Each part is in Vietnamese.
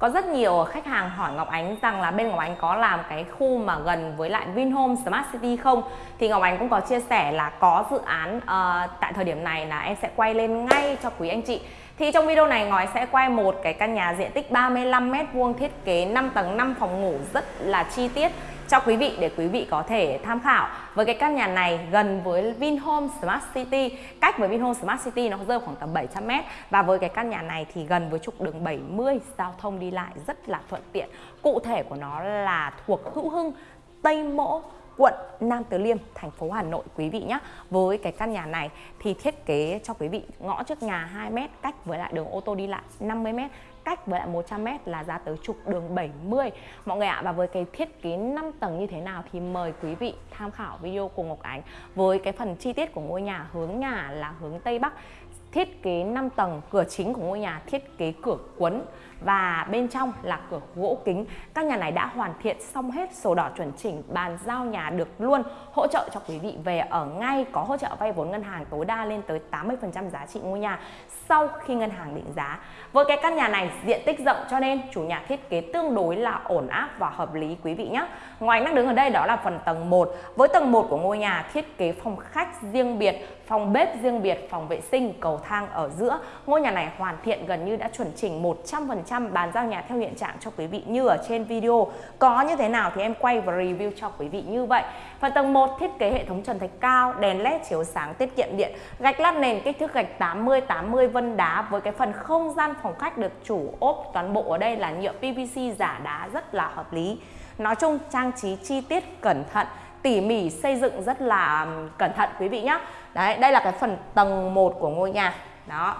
Có rất nhiều khách hàng hỏi Ngọc Ánh rằng là bên Ngọc Ánh có làm cái khu mà gần với lại Vinhome Smart City không? Thì Ngọc Ánh cũng có chia sẻ là có dự án uh, tại thời điểm này là em sẽ quay lên ngay cho quý anh chị. Thì trong video này ngói sẽ quay một cái căn nhà diện tích 35m2 thiết kế 5 tầng 5 phòng ngủ rất là chi tiết cho quý vị để quý vị có thể tham khảo. Với cái căn nhà này gần với Vinhome Smart City, cách với Vinhome Smart City nó rơi khoảng tầm 700m và với cái căn nhà này thì gần với trục đường 70 giao thông đi lại rất là thuận tiện. Cụ thể của nó là thuộc Hữu Hưng Tây Mỗ quận Nam Từ Liêm, thành phố Hà Nội quý vị nhé. Với cái căn nhà này thì thiết kế cho quý vị ngõ trước nhà 2m cách với lại đường ô tô đi lại 50m cách với lại 100m là ra tới trục đường 70 mọi người ạ và với cái thiết kế 5 tầng như thế nào thì mời quý vị tham khảo video cùng Ngọc Ánh với cái phần chi tiết của ngôi nhà hướng nhà là hướng Tây Bắc thiết kế 5 tầng, cửa chính của ngôi nhà thiết kế cửa cuốn và bên trong là cửa gỗ kính. Các nhà này đã hoàn thiện xong hết sổ đỏ chuẩn chỉnh, bàn giao nhà được luôn, hỗ trợ cho quý vị. Về ở ngay có hỗ trợ vay vốn ngân hàng tối đa lên tới 80% giá trị ngôi nhà sau khi ngân hàng định giá. Với cái căn nhà này, diện tích rộng cho nên chủ nhà thiết kế tương đối là ổn áp và hợp lý quý vị nhé ngoài đang đứng ở đây đó là phần tầng 1 với tầng 1 của ngôi nhà thiết kế phòng khách riêng biệt, phòng bếp riêng biệt, phòng vệ sinh, cầu thang ở giữa. Ngôi nhà này hoàn thiện gần như đã chuẩn chỉnh 100% bàn giao nhà theo hiện trạng cho quý vị như ở trên video. Có như thế nào thì em quay và review cho quý vị như vậy. Phần tầng 1 thiết kế hệ thống trần thạch cao, đèn led chiếu sáng tiết kiệm điện, gạch lát nền, kích thước gạch 80 80 vân đá với cái phần không gian phòng khách được chủ ốp toàn bộ ở đây là nhựa PVC giả đá rất là hợp lý. Nói chung, trang trí chi tiết cẩn thận tỉ mỉ xây dựng rất là cẩn thận quý vị nhé đấy, đây là cái phần tầng 1 của ngôi nhà. Đó.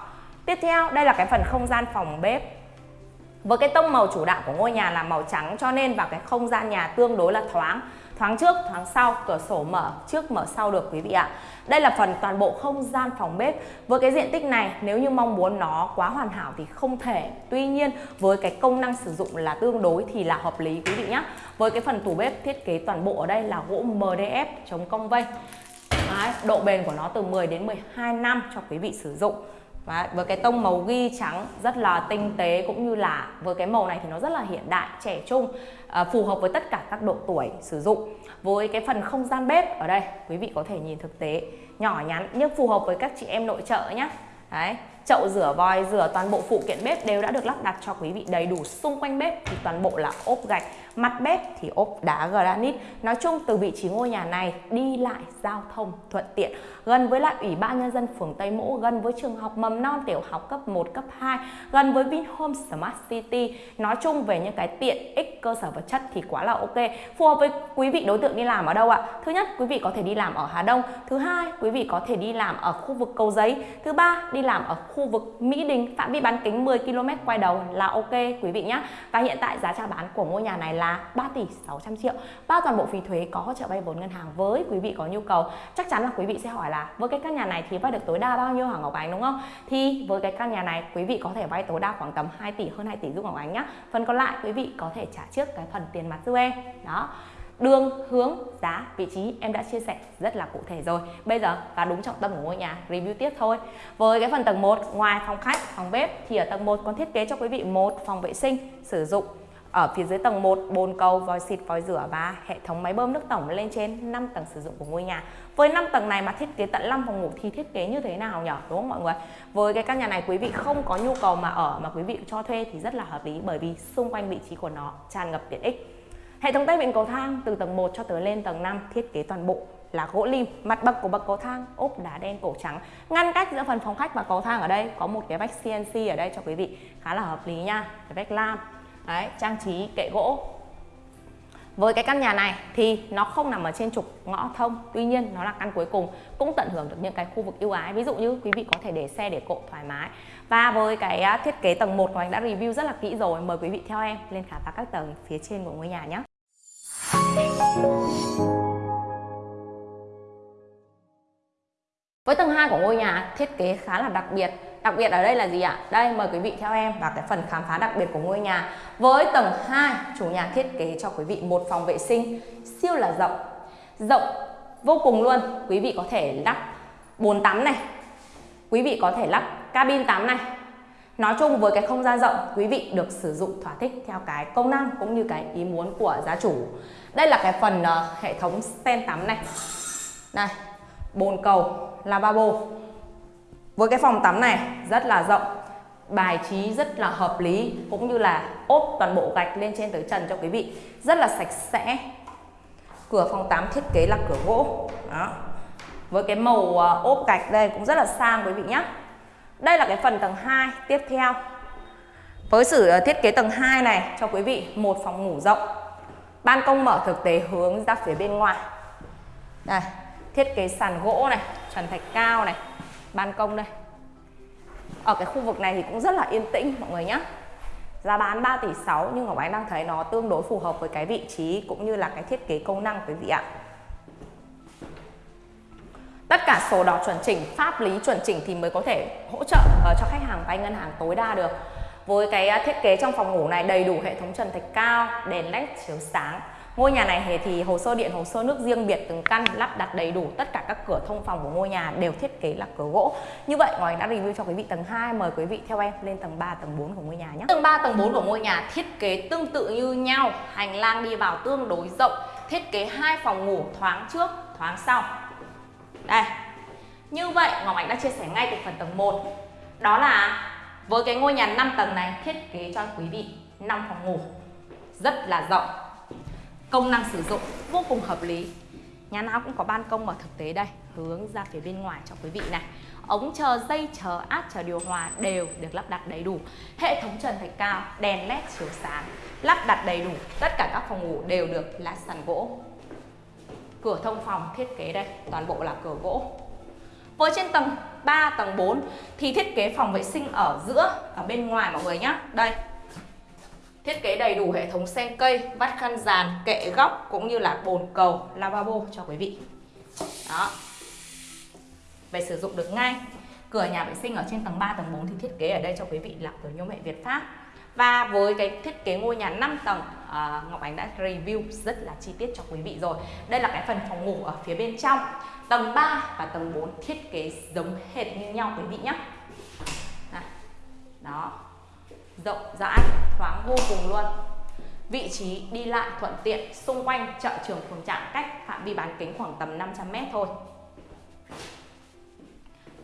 Tiếp theo, đây là cái phần không gian phòng bếp với cái tông màu chủ đạo của ngôi nhà là màu trắng cho nên vào cái không gian nhà tương đối là thoáng. Thoáng trước thoáng sau cửa sổ mở trước mở sau được quý vị ạ. Đây là phần toàn bộ không gian phòng bếp. Với cái diện tích này nếu như mong muốn nó quá hoàn hảo thì không thể. Tuy nhiên với cái công năng sử dụng là tương đối thì là hợp lý quý vị nhé với cái phần tủ bếp thiết kế toàn bộ ở đây là gỗ MDF chống cong vênh Đấy, độ bền của nó từ 10 đến 12 năm cho quý vị sử dụng. Đấy, với cái tông màu ghi trắng rất là tinh tế cũng như là với cái màu này thì nó rất là hiện đại, trẻ trung à, phù hợp với tất cả các độ tuổi sử dụng. Với cái phần không gian bếp ở đây quý vị có thể nhìn thực tế nhỏ nhắn nhưng phù hợp với các chị em nội trợ nhé Đấy, chậu rửa vòi, rửa toàn bộ phụ kiện bếp đều đã được lắp đặt cho quý vị đầy đủ xung quanh bếp. Thì toàn bộ là ốp gạch mặt bếp thì ốp đá granite. Nói chung từ vị trí ngôi nhà này đi lại giao thông thuận tiện. Gần với lại ủy ban nhân dân phường Tây Mỗ gần với trường học mầm non tiểu học cấp 1 cấp 2 gần với Vinhome Smart City. Nói chung về những cái tiện ích cơ sở vật chất thì quá là ok. Phù hợp với quý vị đối tượng đi làm ở đâu ạ? Thứ nhất quý vị có thể đi làm ở Hà Đông. Thứ hai quý vị có thể đi làm ở khu vực cầu giấy. Thứ ba đi làm ở khu khu vực Mỹ Đình, phạm vi bán kính 10 km quay đầu là ok, quý vị nhé và hiện tại giá chào bán của ngôi nhà này là là 3 tỷ 600 triệu. Bao toàn bộ phí thuế có hỗ trợ vay vốn ngân hàng với quý vị có nhu cầu. Chắc chắn là quý vị sẽ hỏi là, với cái căn nhà này thì vay được tối đa bao nhiêu hả Ngọc Ánh? Đúng không? Thì với cái căn nhà này, quý vị có thể vay tối đa khoảng tầm 2 tỷ, hơn 2 tỷ giúp Ngọc Ánh nhá. Phần còn lại, quý vị có thể trả trước cái phần tiền mặt giúp em đó đường hướng giá vị trí em đã chia sẻ rất là cụ thể rồi bây giờ và đúng trọng tâm của ngôi nhà review tiếp thôi với cái phần tầng 1 ngoài phòng khách phòng bếp thì ở tầng 1 còn thiết kế cho quý vị một phòng vệ sinh sử dụng ở phía dưới tầng 1, bồn cầu, vòi xịt, vòi rửa và hệ thống máy bơm nước tổng lên trên 5 tầng sử dụng của ngôi nhà. Với 5 tầng này mà thiết kế tận 5 phòng ngủ thì thiết kế như thế nào nhỉ? Đúng không mọi người? Với cái căn nhà này quý vị không có nhu cầu mà ở mà quý vị cho thuê thì rất là hợp lý bởi vì xung quanh vị trí của nó tràn ngập tiện ích. Hệ thống tay vịn cầu thang từ tầng 1 cho tới lên tầng 5 thiết kế toàn bộ là gỗ lim mặt bậc của bậc cầu thang ốp đá đen cổ trắng. Ngăn cách giữa phần phòng khách và cầu thang ở đây có một cái vách CNC ở đây cho quý vị khá là hợp lý nha cái vách lam. Đấy, trang trí kệ gỗ. Với cái căn nhà này thì nó không nằm ở trên trục ngõ thông Tuy nhiên nó là căn cuối cùng cũng tận hưởng được những cái khu vực ưu ái. Ví dụ như quý vị có thể để xe để cộ thoải mái. Và với cái à, thiết kế tầng 1 mà anh đã review rất là kỹ rồi Mời quý vị theo em lên khám phá các tầng phía trên của ngôi nhà nhé. Với tầng 2 của ngôi nhà thiết kế khá là đặc biệt Đặc biệt ở đây là gì ạ? Đây mời quý vị theo em vào cái phần khám phá đặc biệt của ngôi nhà. Với tầng 2, chủ nhà thiết kế cho quý vị một phòng vệ sinh siêu là rộng. Rộng vô cùng luôn. Quý vị có thể lắp bồn tắm này. Quý vị có thể lắp cabin tắm này. Nói chung với cái không gian rộng, quý vị được sử dụng thỏa thích theo cái công năng cũng như cái ý muốn của gia chủ. Đây là cái phần uh, hệ thống stand tắm này. Này, bồn cầu, lavabo. Với cái phòng tắm này rất là rộng, bài trí rất là hợp lý cũng như là ốp toàn bộ gạch lên trên tới trần cho quý vị. Rất là sạch sẽ. Cửa phòng tắm thiết kế là cửa gỗ. Đó. Với cái màu uh, ốp gạch đây cũng rất là sang quý vị nhé. Đây là cái phần tầng 2 tiếp theo. Với sự ờ, thiết kế tầng 2 này cho quý vị một phòng ngủ rộng. Ban công mở thực tế hướng ra phía bên ngoài. Đây, thiết kế sàn gỗ này, trần thạch cao này, ban công đây. Ở cái khu vực này thì cũng rất là yên tĩnh mọi người nhé. Giá bán 3 tỷ 6 nhưng Ngọc Ánh đang thấy nó tương đối phù hợp với cái vị trí cũng như là cái thiết kế công năng quý vị ạ. Tất cả sổ đỏ chuẩn chỉnh, pháp lý chuẩn chỉnh thì mới có thể hỗ trợ uh, cho khách hàng vay ngân hàng tối đa được. Với cái uh, thiết kế trong phòng ngủ này đầy đủ hệ thống trần thạch cao, đèn led chiếu sáng. Ngôi nhà này thì hồ sơ điện, hồ sơ nước riêng biệt từng căn lắp đặt đầy đủ tất cả các cửa thông phòng của ngôi nhà đều thiết kế là cửa gỗ. Như vậy ngoài đã review cho quý vị tầng 2, mời quý vị theo em lên tầng 3, tầng 4 của ngôi nhà nhé. Tầng 3, tầng 4 của ngôi nhà thiết kế tương tự như nhau, hành lang đi vào tương đối rộng, thiết kế hai phòng ngủ thoáng trước, thoáng sau. Đây, như vậy Ngọc Ánh đã chia sẻ ngay từ phần tầng 1 Đó là với cái ngôi nhà 5 tầng này thiết kế cho quý vị 5 phòng ngủ. Rất là rộng. Công năng sử dụng vô cùng hợp lý. Nhà nào cũng có ban công ở thực tế đây. Hướng ra phía bên ngoài cho quý vị này. Ống chờ, dây chờ, áp chờ điều hòa đều được lắp đặt đầy đủ. Hệ thống trần thạch cao, đèn led chiếu sáng Lắp đặt đầy đủ, tất cả các phòng ngủ đều được lát sàn gỗ. Cửa thông phòng thiết kế đây, toàn bộ là cửa gỗ với trên tầng 3, tầng 4 thì thiết kế phòng vệ sinh ở giữa, ở bên ngoài mọi người nhé. Đây. Thiết kế đầy đủ hệ thống sen cây, vắt khăn giàn kệ góc cũng như là bồn cầu, lavabo cho quý vị. Đó. Về sử dụng được ngay. Cửa nhà vệ sinh ở trên tầng 3, tầng 4 thì thiết kế ở đây cho quý vị là cửa nhôm hệ Việt Pháp. Và với cái thiết kế ngôi nhà 5 tầng à, Ngọc Ánh đã review rất là chi tiết cho quý vị rồi. Đây là cái phần phòng ngủ ở phía bên trong. Tầng 3 và tầng 4 thiết kế giống hệt như nhau quý vị nhé. Đó. Rộng rãi, thoáng vô cùng luôn. Vị trí đi lại thuận tiện Xung quanh chợ trường phường trạm cách phạm vi bán kính khoảng tầm 500m thôi.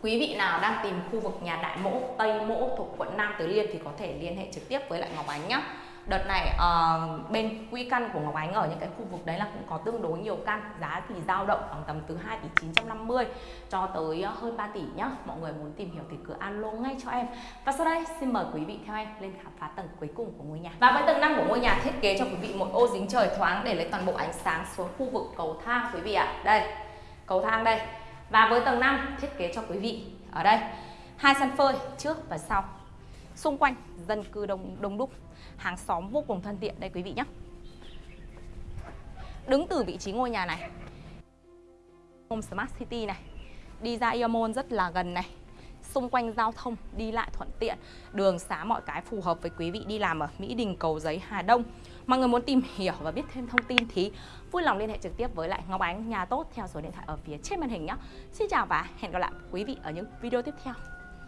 Quý vị nào đang tìm khu vực nhà Đại Mỗ, Tây Mỗ thuộc quận Nam Từ Liêm thì có thể liên hệ trực tiếp với lại Ngọc Ánh nhé. Đợt này uh, bên quy căn của Ngọc Ánh ở những cái khu vực đấy là cũng có tương đối nhiều căn Giá thì dao động khoảng tầm từ 2 tỷ 950 cho tới ờ, hơn 3 tỷ nhá Mọi người muốn tìm hiểu thì cứ alo ngay cho em Và sau đây xin mời quý vị theo em lên khám phá tầng cuối cùng của ngôi nhà Và với tầng 5 của ngôi nhà thiết kế cho quý vị một ô dính trời thoáng để lấy toàn bộ ánh sáng xuống khu vực cầu thang quý vị ạ à. Đây, cầu thang đây và với tầng 5 thiết kế cho quý vị ở đây. Hai sân phơi trước và sau. Xung quanh dân cư đông đông đúc. Hàng xóm vô cùng thân thiện đây quý vị nhé. Đứng từ vị trí ngôi nhà này. Home Smart City này. Đi ra Iamon rất là gần này xung quanh giao thông, đi lại thuận tiện. Đường xá mọi cái phù hợp với quý vị đi làm ở Mỹ Đình, Cầu Giấy, Hà Đông. Mọi người muốn tìm hiểu và biết thêm thông tin thì vui lòng liên hệ trực tiếp với lại Ngọc Ánh. Nhà tốt theo số điện thoại ở phía trên màn hình nhé. Xin chào và hẹn gặp lại quý vị ở những video tiếp theo.